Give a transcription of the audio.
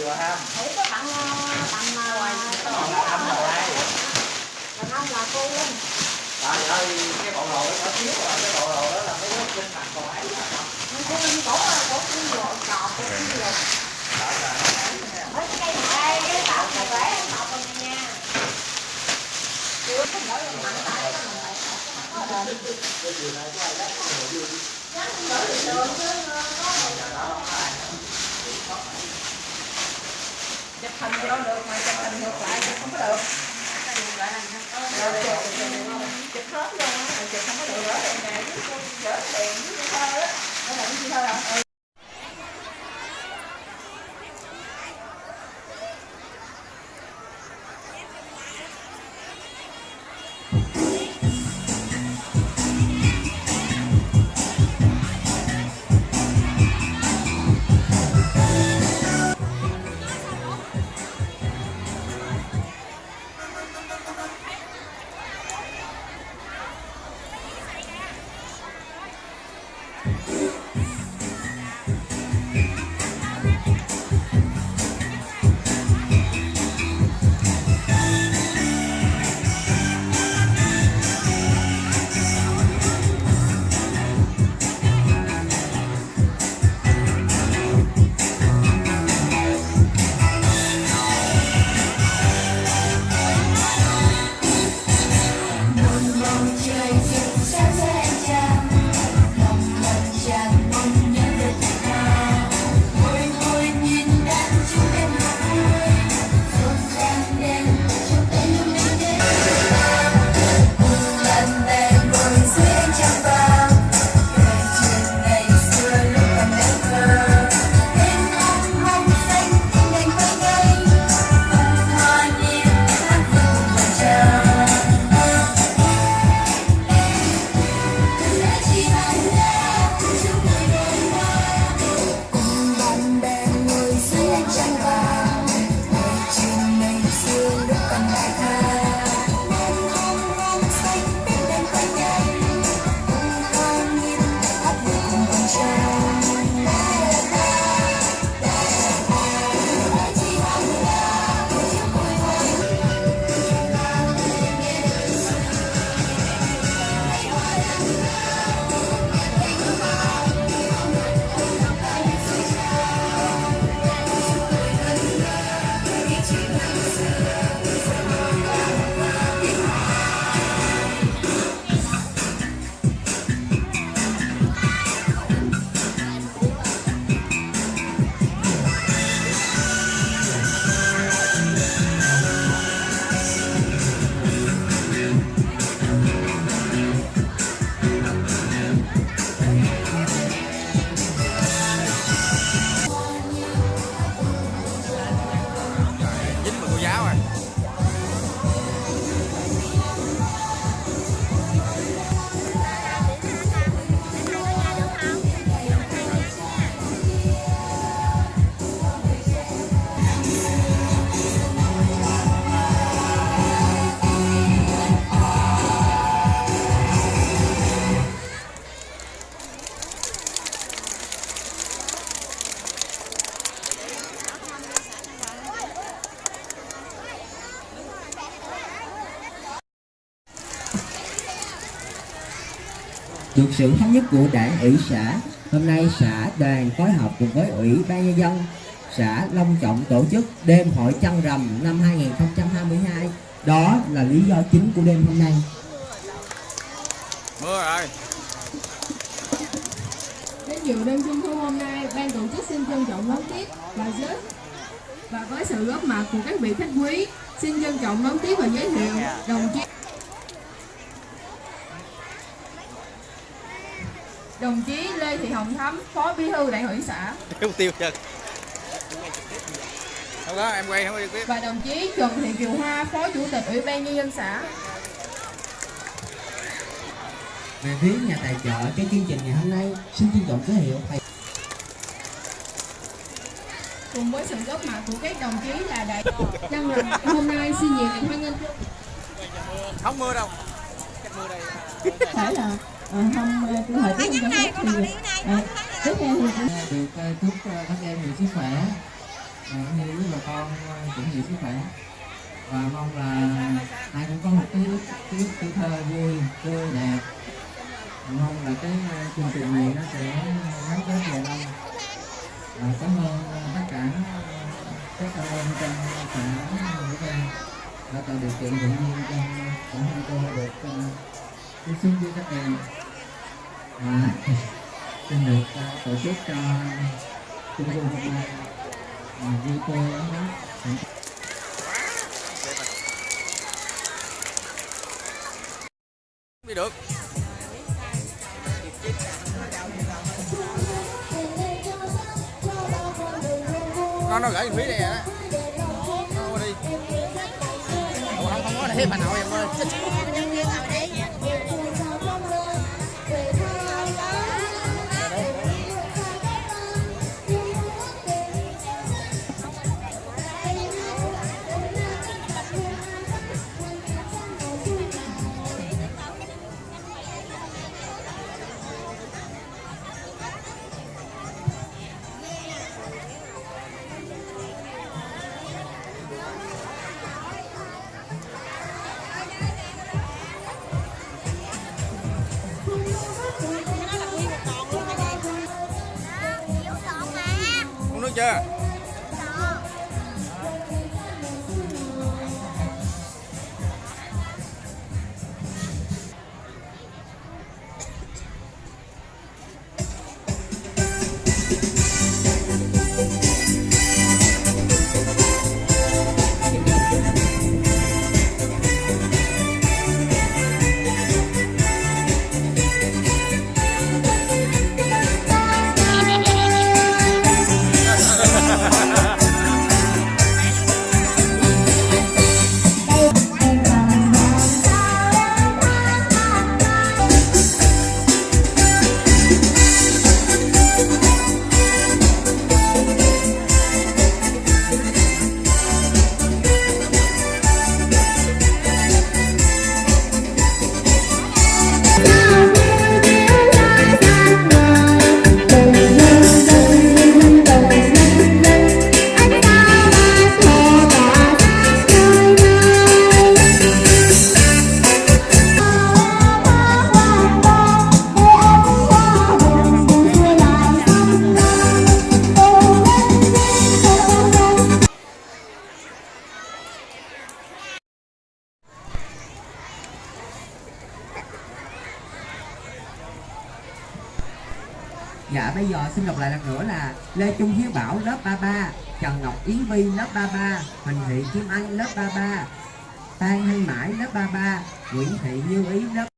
chưa ha? Thủy có bạn ờ, bạn ờ, Còn là âm rồi đàn ông là cô. Linh trời ơi cái bộ đồ nó thiếu rồi cái bộ đồ được sự thống nhất của đảng ủy xã hôm nay xã đoàn phối hợp cùng với ủy ban nhân dân xã long trọng tổ chức đêm hội trăng rằm năm 2022 đó là lý do chính của đêm hôm nay. Mưa rồi. Đến dự đêm trung thu hôm nay, ban tổ chức xin trân trọng đón tiếp và giới và với sự góp mặt của các vị khách quý, xin trân trọng đón tiếp và giới thiệu đồng chí đồng chí Lê Thị Hồng Thắm, Phó Bí thư Đảng ủy xã. Tiêu tiêu chân không có em quay không có và đồng chí Trần Thị Kiều Hoa, Phó Chủ tịch Ủy ban nhân dân xã. về phía nhà tài trợ cho chương trình ngày hôm nay xin trân trọng giới thiệu thầy. Cùng với sự góp mặt của các đồng chí là đại Trăng rằm hôm nay xin nhiệt liệt hoan nghênh không mưa đâu. Chắc mưa đây. Thể là ờ, không ờ, thời tiết không cho phép thì ờ, tiếp theo thì cũng được chúc các em nhiều sức khỏe. Cũng như với bà con cũng nhiều sức khỏe. Và mong là ai cũng có một cái cái tuổi thơ vui tươi đẹp. Mong là cái chương trình này nó sẽ gắn kết dài lâu. Và cảm ơn tất cả các anh em trong xã Nghĩa Trang đã tạo điều kiện tự nhiên cho bản thân tôi được tiếp xúc với các em xin được tổ chức cho trung thu hôm nay vui tươi lắm đi được nó nó gửi phí này á nó đi Ủa, không không có thêm bà nội em ơi uống nước chưa Dạ bây giờ xin đọc lại lần nữa là Lê Trung Hiếu Bảo, lớp 33 Trần Ngọc Yến Vi, lớp 33 Huỳnh Thị Kim Anh, lớp 33 Phan Thanh Mãi, lớp 33 Nguyễn Thị Như Ý, lớp